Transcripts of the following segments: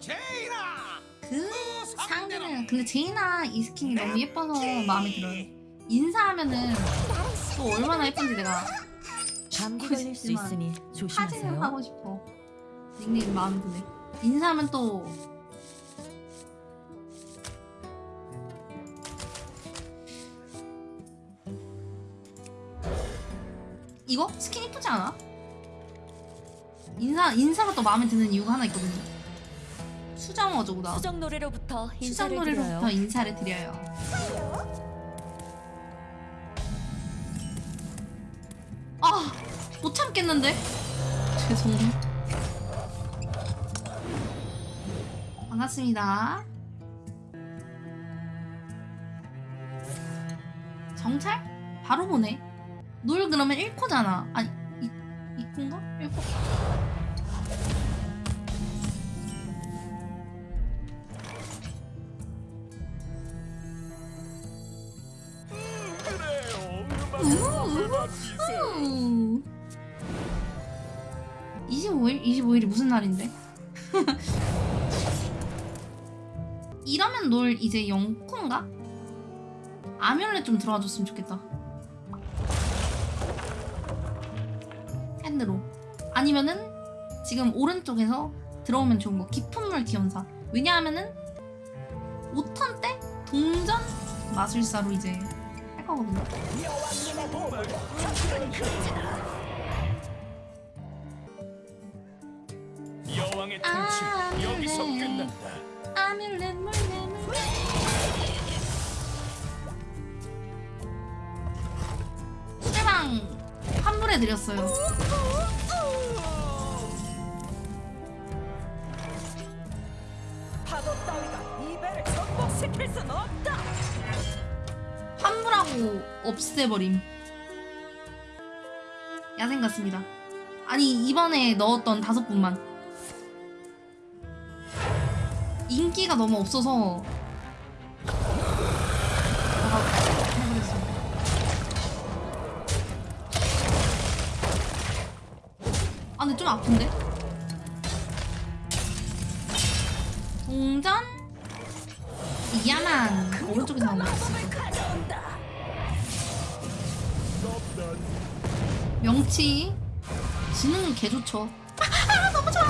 제이나 그 상대는 근데 제이나 이 스킨이 너무 예뻐서 마음에 들어요. 인사하면은 또 얼마나 예쁜지 내가 감기 걸릴 수 있으니 사진을 조심하세요. 하고 싶어. 닉네임 마음에 드네. 인사하면 또 이거 스킨 이쁘지 않아? 인사 인사가 또 마음에 드는 이유가 하나 있거든요. 수정 어조구나. 수정 노래로부터 수정 인사를 노래로부터 드려요. 인사를 드려요. 아, 못 참겠는데? 죄송. 반갑습니다. 정찰? 바로 보네. 놀 그러면 1코잖아. 아니, 2, 2코인가? 1코? 우우. 25일? 25일이 무슨 날인데? 이러면 놀 이제 영코인가? 아뮬렛 좀 들어와 줬으면 좋겠다. 핸드로. 아니면은 지금 오른쪽에서 들어오면 좋은 거 깊은 물 기원사. 왜냐하면은 5턴 때 동전 마술사로 이제 할 거거든요. 여왕의 아, 통치 여기서 네. 끝난다 아뮬렛 물레 물레 수레방 환불해 드렸어요. 파도 따위가 이 배를 정복시킬 순 없다. 환불하고 없애버림. 야생 같습니다. 아니 이번에 넣었던 다섯 분만 인기가 너무 없어서. 아 근데 좀 아픈데? 동전 이야만 오른쪽에서 나온 거 있어. 명치 지능은 개 좋죠. 아, 너무 좋아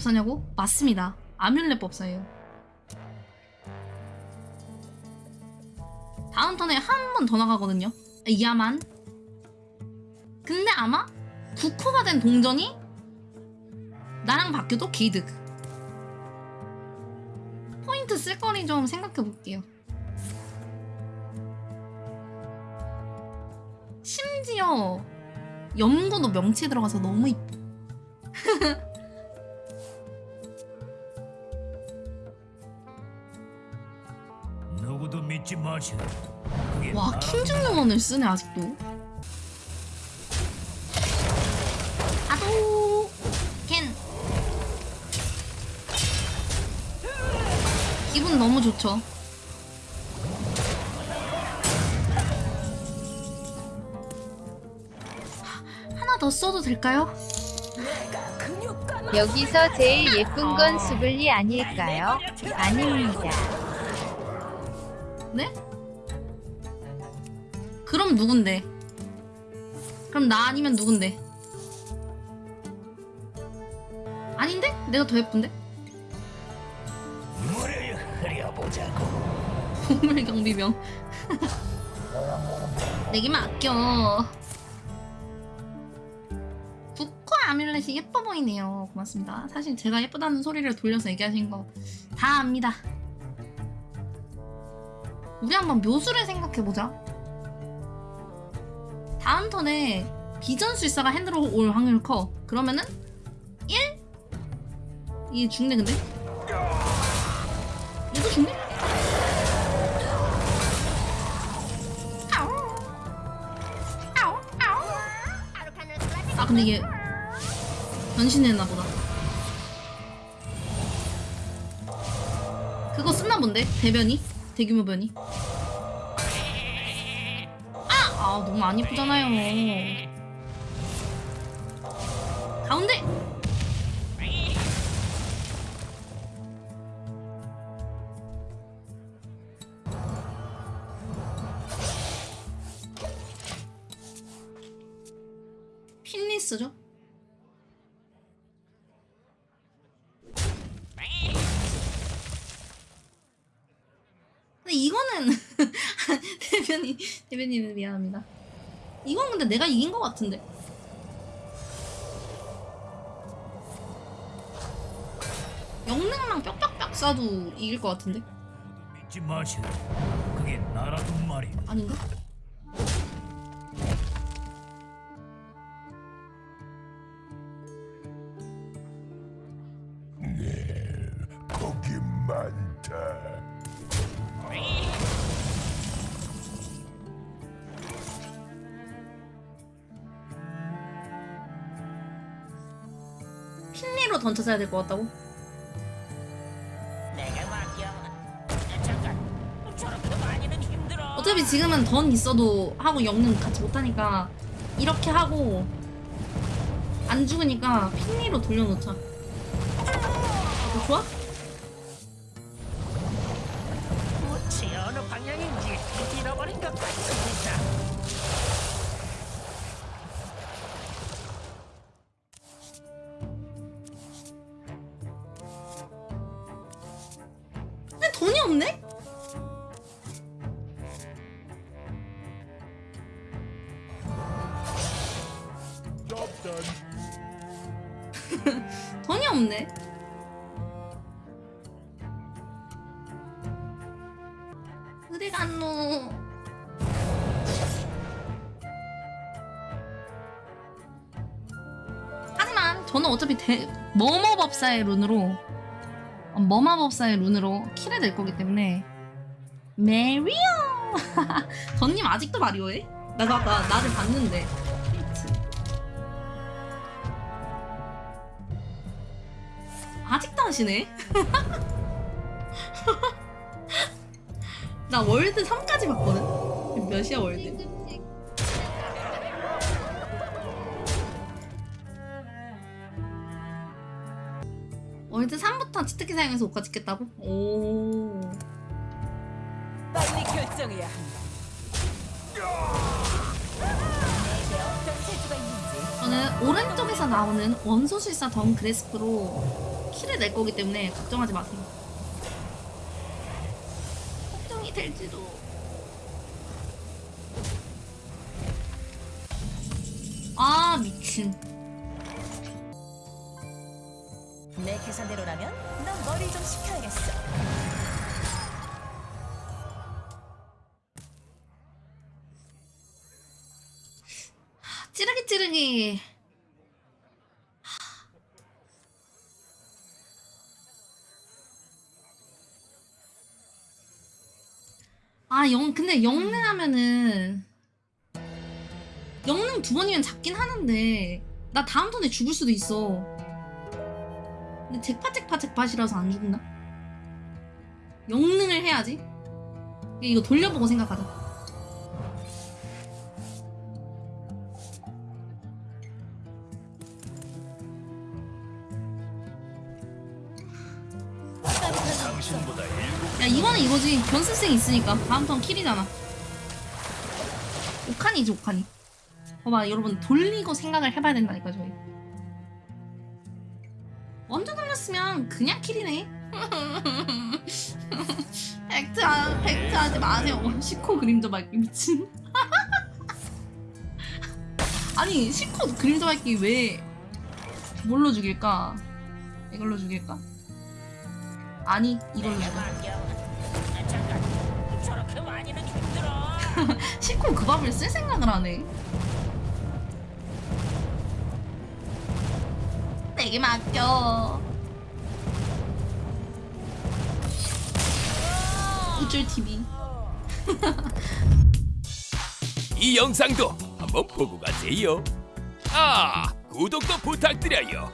법사냐고? 맞습니다. 아뮬렛 법사예요. 다음 턴에 한 번 더 나가거든요. 이야만. 근데 아마 9코가 된 동전이 나랑 바뀌어도 게이득. 포인트 쓸 거리 좀 생각해 볼게요. 심지어 염고도 명치에 들어가서 너무 이뻐. 와 킹중용원을 쓰네 아직도 아도 캔 기분 너무 좋죠 하- 하나 더 써도 될까요? 여기서 제일 예쁜 건 수블리 아닐까요? 아닙니다. 네? 그럼 누군데? 그럼 나 아니면 누군데? 아닌데? 내가 더 예쁜데? 물을 흐려보자고 보물 경비병. 내게만 아껴. 부코 아뮬렛이 예뻐 보이네요. 고맙습니다. 사실 제가 예쁘다는 소리를 돌려서 얘기하신 거 다 압니다. 우리 한번 묘수를 생각해보자. 다음 턴에 비전술사가 핸드로 올 확률 커 그러면은 1? 이게 죽네 근데 얘도 죽네? 아 근데 이게 변신했나 보다 그거 쓰나 본데? 대변이? 대규모 변이? 너무 안 이쁘잖아요. 가운데! 필리스죠? 대변인 대변인은 미안합니다. 이건 근데 내가 이긴 것 같은데. 영능랑 뼈뼈뼈 쏴도 이길 것 같은데 믿지 마시라. 그게 나라도 말이오. 아닌가? 거기 많다. 핀리로 던져줘야 될 것 같다고? 어차피 지금은 던 있어도 하고 영능 같이 못하니까 이렇게 하고 안 죽으니까 핀리로 돌려놓자. 어, 좋아? 꽃이 어느 방향인지 잃어버린 것 같습니다. 돈이 없네. 어디 갔노? 하지만 저는 어차피 대, 머머법사의 룬으로 어, 머마법사의 룬으로 킬을 낼 거기 때문에 메리오! 던님 아직도 마리오해? 나도 아까 나를 봤는데 하시네? 나 월드 3까지 봤거든? 몇이야 월드? 월드 3부터 치트키 사용해서 옷가 찍겠다고? 오 빨리 결정해야 한다. 저는 오른쪽에서 나오는 원소술사 던 그레스프로 키를 낼 거기 때문에 걱정하지 마세요. 걱정이 될지도. 아 미친. 내 계산대로라면 넌 머리 좀 식혀야겠어. 찌르기 찌르기. 아, 영, 근데 영능 하면은, 영능 두 번이면 잡긴 하는데, 나 다음 턴에 죽을 수도 있어. 근데 잭팟이라서 안 죽나? 영능을 해야지. 이거 돌려보고 생각하자. 이거지. 변수생 있으니까. 다음 턴 킬이잖아. 오칸이지 오칸이 봐봐 여러분 돌리고 생각을 해봐야 된다니까 저희. 먼저 돌렸으면 그냥 킬이네. 팩트, 하, 팩트 하지 마세요. 시코 그림자 밝기 미친. 아니 시코 그림자 밝기 왜 뭘로 죽일까? 이걸로 죽일까? 아니 이걸로. 잠깐. 저렇게 많이는 힘들어. 시코 그 밥을 쓸 생각을 하네. 내게 맡겨. 우쭐 TV. 이 영상도 한번 보고 가세요. 아, 구독도 부탁드려요.